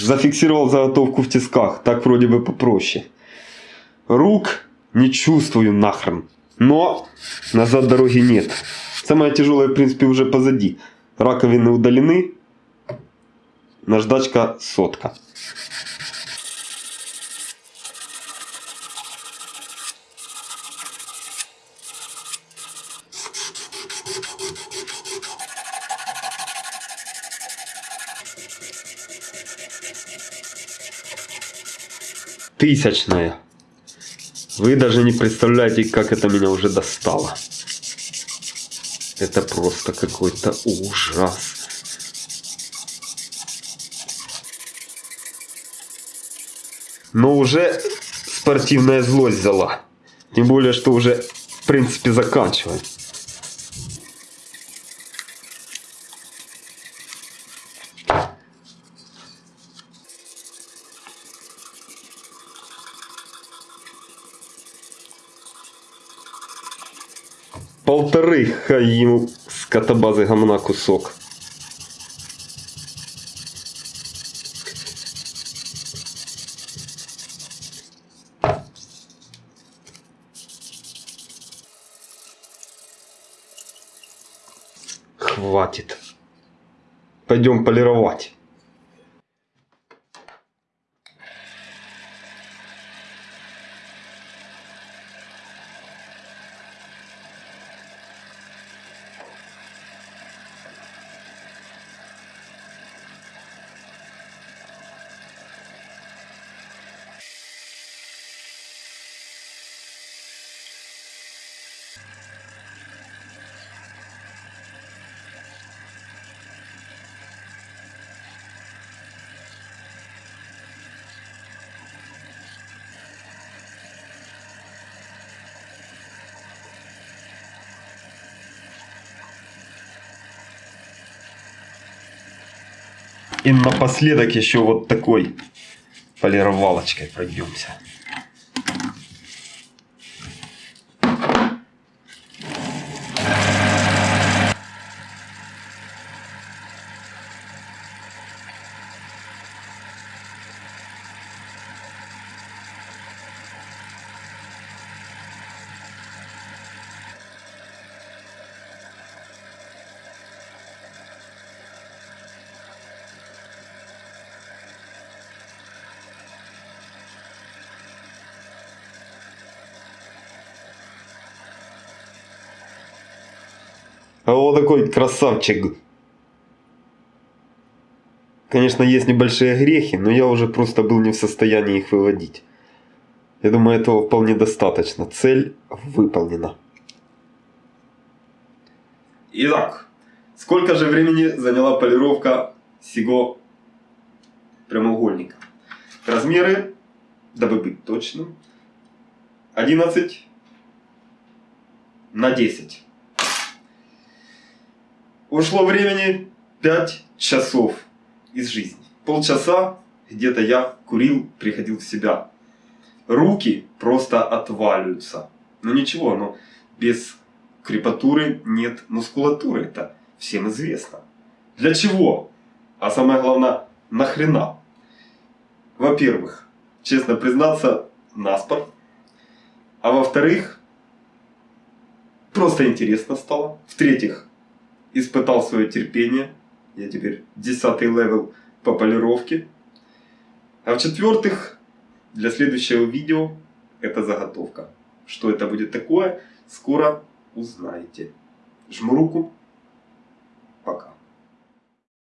Зафиксировал заготовку в тисках, так вроде бы попроще. Рук не чувствую нахрен. Но назад дороги нет. Самое тяжелое, в принципе, уже позади. Раковины удалены. Наждачка сотка. Тысячная. Вы даже не представляете, как это меня уже достало. Это просто какой-то ужас. Но уже спортивная злость взяла. Тем более, что уже, в принципе, заканчиваем. Полторы хай ему с катабазы гамна кусок. Хватит. Пойдем полировать. И напоследок еще вот такой полировалочкой пройдемся. А вот такой красавчик. Конечно, есть небольшие грехи, но я уже просто был не в состоянии их выводить. Я думаю, этого вполне достаточно. Цель выполнена. Итак, сколько же времени заняла полировка сего прямоугольника? Размеры, дабы быть точным, 11 на 10. Ушло времени 5 часов из жизни. Полчаса где-то я курил, приходил в себя. Руки просто отваливаются. Но ничего, но без крепатуры нет мускулатуры. Это всем известно. Для чего? А самое главное, нахрена? Во-первых, честно признаться, на спор. А во-вторых, просто интересно стало. В-третьих, испытал свое терпение. Я теперь десятый level по полировке. А в-четвертых, для следующего видео это заготовка. Что это будет такое, скоро узнаете. Жму руку. Пока.